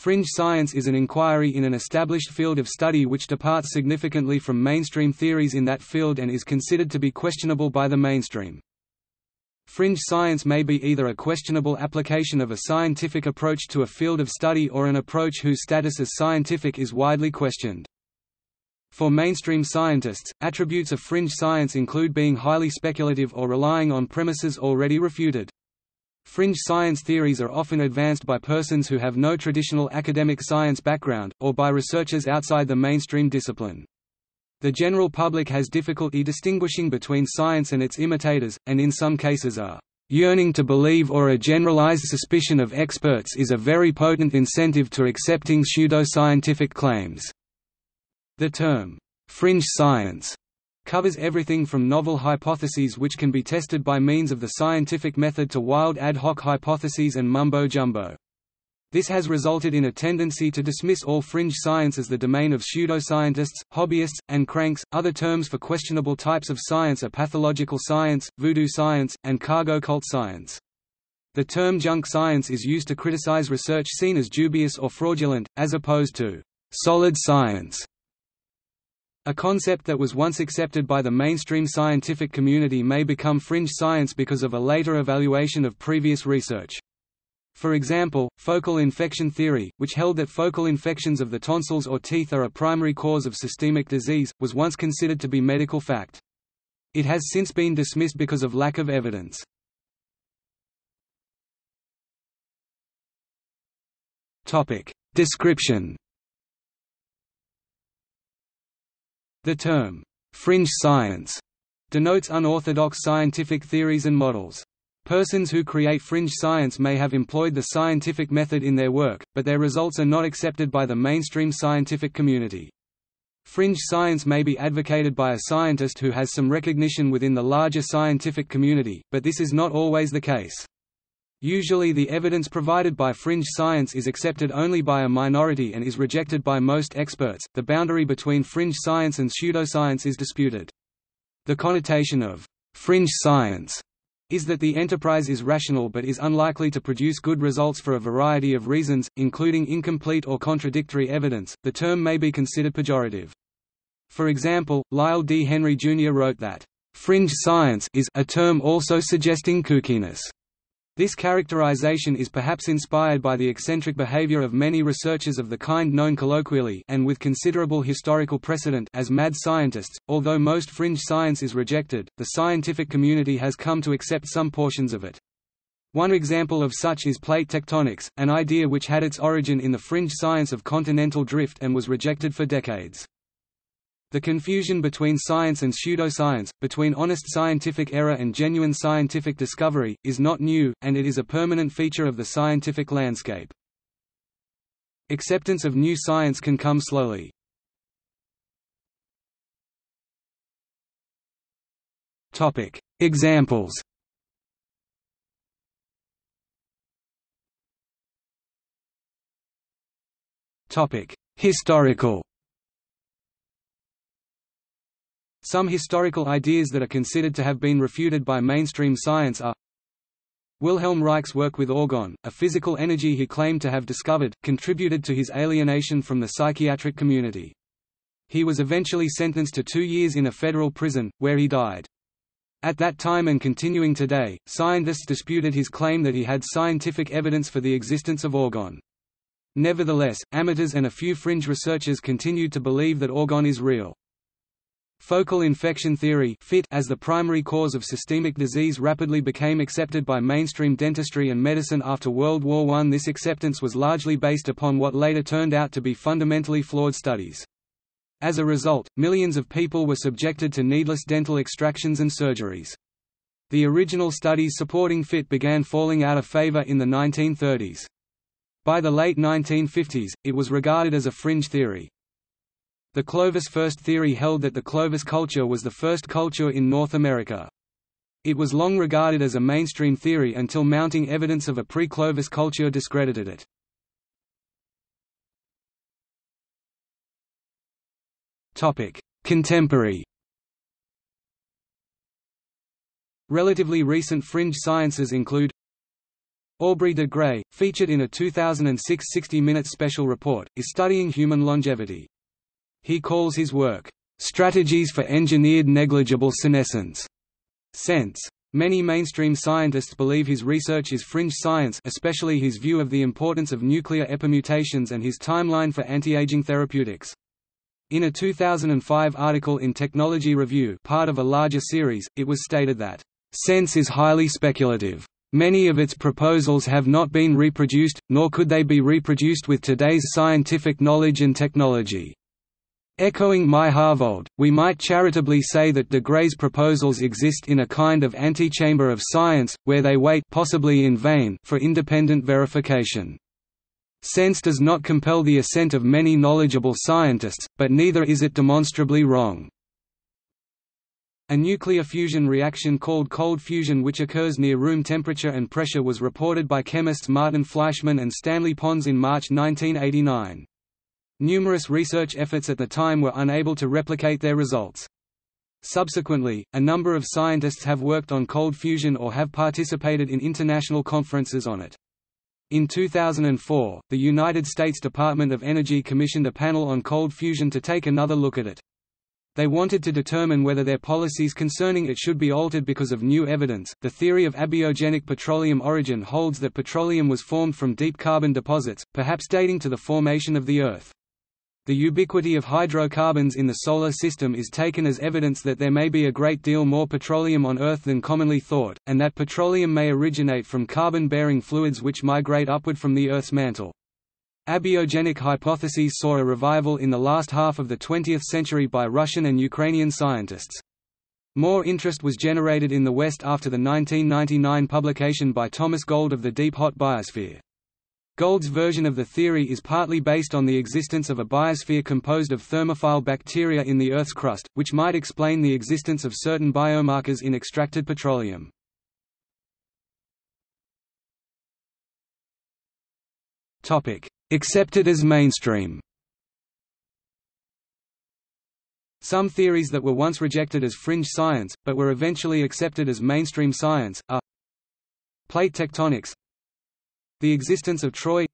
Fringe science is an inquiry in an established field of study which departs significantly from mainstream theories in that field and is considered to be questionable by the mainstream. Fringe science may be either a questionable application of a scientific approach to a field of study or an approach whose status as scientific is widely questioned. For mainstream scientists, attributes of fringe science include being highly speculative or relying on premises already refuted. Fringe science theories are often advanced by persons who have no traditional academic science background, or by researchers outside the mainstream discipline. The general public has difficulty distinguishing between science and its imitators, and in some cases a yearning to believe or a generalized suspicion of experts is a very potent incentive to accepting pseudoscientific claims. The term, fringe science covers everything from novel hypotheses which can be tested by means of the scientific method to wild ad hoc hypotheses and mumbo-jumbo. This has resulted in a tendency to dismiss all fringe science as the domain of pseudoscientists, hobbyists, and cranks. Other terms for questionable types of science are pathological science, voodoo science, and cargo cult science. The term junk science is used to criticize research seen as dubious or fraudulent, as opposed to solid science, a concept that was once accepted by the mainstream scientific community may become fringe science because of a later evaluation of previous research. For example, focal infection theory, which held that focal infections of the tonsils or teeth are a primary cause of systemic disease, was once considered to be medical fact. It has since been dismissed because of lack of evidence. Description The term, "'fringe science' denotes unorthodox scientific theories and models. Persons who create fringe science may have employed the scientific method in their work, but their results are not accepted by the mainstream scientific community. Fringe science may be advocated by a scientist who has some recognition within the larger scientific community, but this is not always the case. Usually the evidence provided by fringe science is accepted only by a minority and is rejected by most experts. The boundary between fringe science and pseudoscience is disputed. The connotation of fringe science is that the enterprise is rational but is unlikely to produce good results for a variety of reasons, including incomplete or contradictory evidence. The term may be considered pejorative. For example, Lyell D. Henry Jr. wrote that, fringe science is a term also suggesting kookiness. This characterization is perhaps inspired by the eccentric behavior of many researchers of the kind known colloquially and with considerable historical precedent as mad scientists. Although most fringe science is rejected, the scientific community has come to accept some portions of it. One example of such is plate tectonics, an idea which had its origin in the fringe science of continental drift and was rejected for decades. The confusion between science and pseudoscience, between honest scientific error and genuine scientific discovery, is not new, and it is a permanent feature of the scientific landscape. Acceptance of new science can come slowly. Examples Historical Some historical ideas that are considered to have been refuted by mainstream science are Wilhelm Reich's work with orgone, a physical energy he claimed to have discovered, contributed to his alienation from the psychiatric community. He was eventually sentenced to two years in a federal prison, where he died. At that time and continuing today, scientists disputed his claim that he had scientific evidence for the existence of orgone. Nevertheless, amateurs and a few fringe researchers continued to believe that orgone is real. Focal infection theory as the primary cause of systemic disease rapidly became accepted by mainstream dentistry and medicine after World War I. This acceptance was largely based upon what later turned out to be fundamentally flawed studies. As a result, millions of people were subjected to needless dental extractions and surgeries. The original studies supporting FIT began falling out of favor in the 1930s. By the late 1950s, it was regarded as a fringe theory. The Clovis first theory held that the Clovis culture was the first culture in North America. It was long regarded as a mainstream theory until mounting evidence of a pre-Clovis culture discredited it. Contemporary Relatively recent fringe sciences include Aubrey de Grey, featured in a 2006 60 Minutes special report, is studying human longevity. He calls his work, "...strategies for engineered negligible senescence." SENS. Many mainstream scientists believe his research is fringe science especially his view of the importance of nuclear epimutations and his timeline for anti-aging therapeutics. In a 2005 article in Technology Review part of a larger series, it was stated that, "...SENS is highly speculative. Many of its proposals have not been reproduced, nor could they be reproduced with today's scientific knowledge and technology." Echoing Myhrvold, we might charitably say that de Grey's proposals exist in a kind of antechamber of science, where they wait possibly in vain for independent verification. SENS does not compel the assent of many knowledgeable scientists, but neither is it demonstrably wrong. A nuclear fusion reaction called cold fusion which occurs near room temperature and pressure was reported by chemists Martin Fleischmann and Stanley Pons in March 1989. Numerous research efforts at the time were unable to replicate their results. Subsequently, a number of scientists have worked on cold fusion or have participated in international conferences on it. In 2004, the United States Department of Energy commissioned a panel on cold fusion to take another look at it. They wanted to determine whether their policies concerning it should be altered because of new evidence. The theory of abiogenic petroleum origin holds that petroleum was formed from deep carbon deposits, perhaps dating to the formation of the Earth. The ubiquity of hydrocarbons in the Solar System is taken as evidence that there may be a great deal more petroleum on Earth than commonly thought, and that petroleum may originate from carbon-bearing fluids which migrate upward from the Earth's mantle. Abiogenic hypotheses saw a revival in the last half of the 20th century by Russian and Ukrainian scientists. More interest was generated in the West after the 1999 publication by Thomas Gold of the Deep Hot Biosphere. Gold's version of the theory is partly based on the existence of a biosphere composed of thermophile bacteria in the Earth's crust, which might explain the existence of certain biomarkers in extracted petroleum. Accepted as mainstream Some theories that were once rejected as fringe science, but were eventually accepted as mainstream science, are Plate tectonics the existence of Troy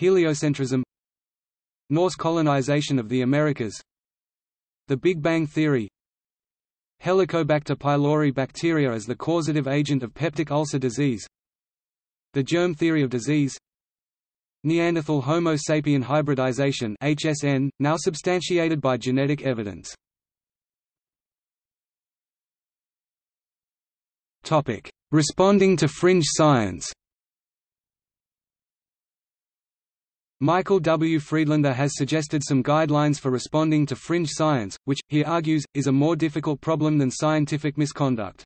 Heliocentrism Norse colonization of the Americas The Big Bang Theory Helicobacter pylori bacteria as the causative agent of peptic ulcer disease The germ theory of disease Neanderthal Homo sapien hybridization HSN, now substantiated by genetic evidence. Responding to fringe science Michael W. Friedlander has suggested some guidelines for responding to fringe science, which, he argues, is a more difficult problem than scientific misconduct.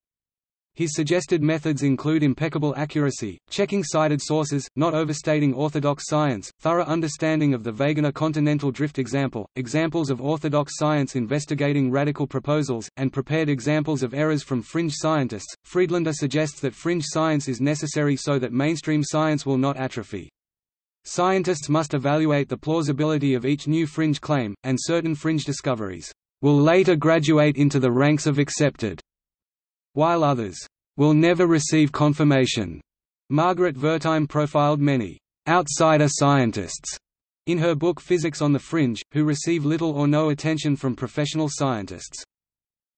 His suggested methods include impeccable accuracy, checking cited sources, not overstating orthodox science, thorough understanding of the Wegener continental drift example, examples of orthodox science investigating radical proposals, and prepared examples of errors from fringe scientists. Friedlander suggests that fringe science is necessary so that mainstream science will not atrophy. Scientists must evaluate the plausibility of each new fringe claim, and certain fringe discoveries will later graduate into the ranks of accepted, while others will never receive confirmation. Margaret Wertheim profiled many outsider scientists in her book Physics on the Fringe, who receive little or no attention from professional scientists.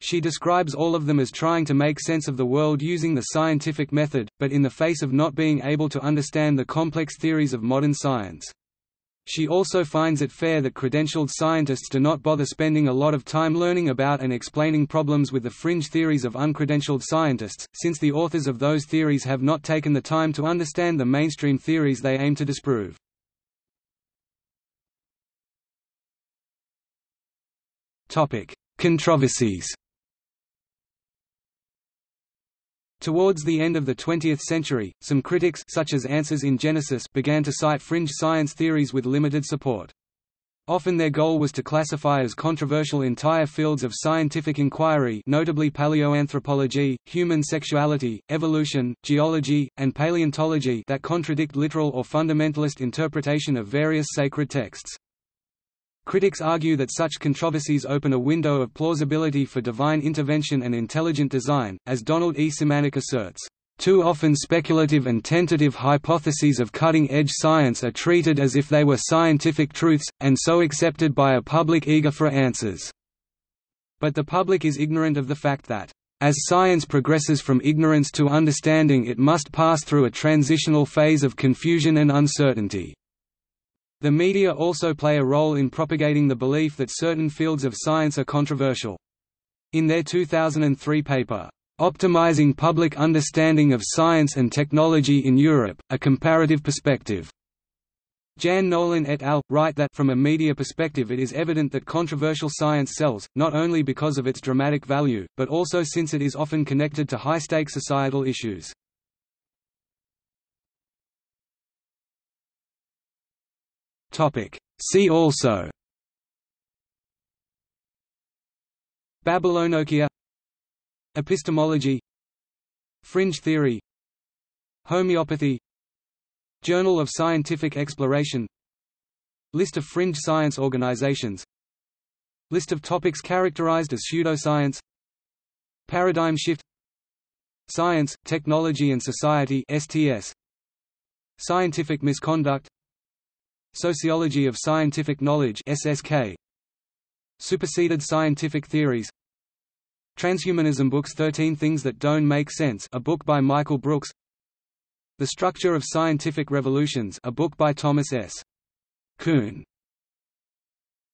She describes all of them as trying to make sense of the world using the scientific method, but in the face of not being able to understand the complex theories of modern science. She also finds it fair that credentialed scientists do not bother spending a lot of time learning about and explaining problems with the fringe theories of uncredentialed scientists, since the authors of those theories have not taken the time to understand the mainstream theories they aim to disprove. Controversies Towards the end of the 20th century, some critics such as Answers in Genesis began to cite fringe science theories with limited support. Often their goal was to classify as controversial entire fields of scientific inquiry notably paleoanthropology, human sexuality, evolution, geology, and paleontology that contradict literal or fundamentalist interpretation of various sacred texts. Critics argue that such controversies open a window of plausibility for divine intervention and intelligent design, as Donald E. Simanek asserts. Too often speculative and tentative hypotheses of cutting-edge science are treated as if they were scientific truths, and so accepted by a public eager for answers. But the public is ignorant of the fact that, as science progresses from ignorance to understanding it must pass through a transitional phase of confusion and uncertainty. The media also play a role in propagating the belief that certain fields of science are controversial. In their 2003 paper, Optimizing Public Understanding of Science and Technology in Europe, A Comparative Perspective. Jan Nolin et al. write that from a media perspective it is evident that controversial science sells, not only because of its dramatic value, but also since it is often connected to high-stake societal issues. See also Babylonokia Epistemology Fringe theory Homeopathy Journal of Scientific Exploration List of fringe science organizations List of topics characterized as pseudoscience Paradigm shift Science, Technology and Society STS Scientific misconduct Sociology of Scientific Knowledge SSK Superseded scientific theories. Transhumanism Books 13 Things That Don't Make Sense a book by Michael Brooks. The Structure of Scientific Revolutions a book by Thomas S. Kuhn